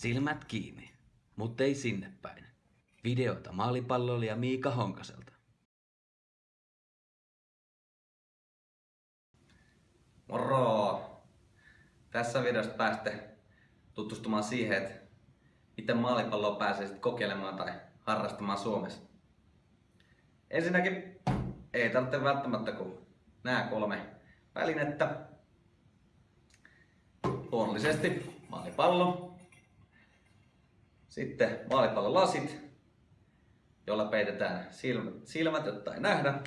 Silmät kiinni, mutta ei sinne päin. Videota maalipalloilija Miika Honkaselta. Moro! Tässä videossa pääsette tutustumaan siihen, että miten maalipalloa pääsee sit kokeilemaan tai harrastamaan Suomessa. Ensinnäkin ei tarvitse välttämättä kuin nämä kolme välinettä. Luonnollisesti maalipallo, sitten maalipallon lasit, jolla peitetään silmät, silmät jotta ei nähdä.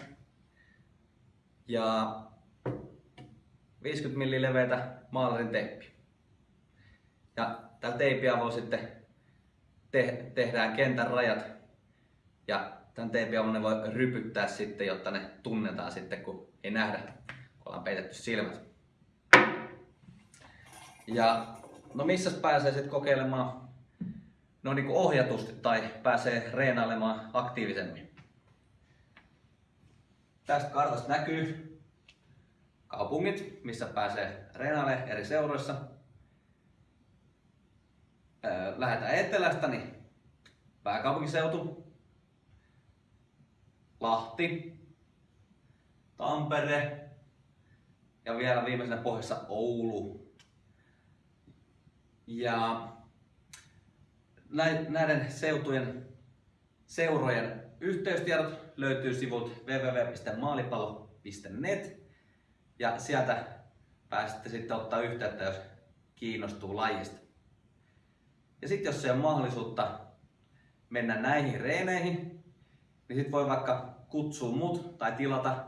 Ja 50 mm leveitä maalarin teippi. Ja tällä teippiä voi sitten te- tehdään kentän rajat ja tämän avulla ne voi rypyttää sitten, jotta ne tunnetaan sitten, kun ei nähdä, kun ollaan peitetty silmät. Ja no missä pääsee sitten kokeilemaan no niin kuin ohjatusti tai pääsee reenailemaan aktiivisemmin. Tästä kartasta näkyy kaupungit, missä pääsee reenailemaan eri seuroissa. Lähdetään etelästä, niin pääkaupunkiseutu, Lahti, Tampere ja vielä viimeisenä pohjassa Oulu. Ja näiden seutujen seurojen yhteystiedot löytyy sivulta www.maalipallo.net ja sieltä pääsette sitten ottaa yhteyttä, jos kiinnostuu lajista. Ja sitten jos se on mahdollisuutta mennä näihin reeneihin, niin sitten voi vaikka kutsua mut tai tilata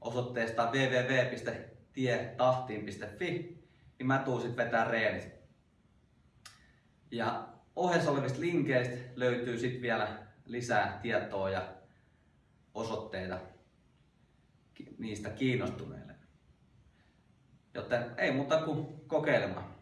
osoitteesta www.tietahtiin.fi, niin mä tuun sitten vetää reenit. Ja ohessa olevista linkeistä löytyy sitten vielä lisää tietoa ja osoitteita niistä kiinnostuneille. Joten ei muuta kuin kokeilemaan.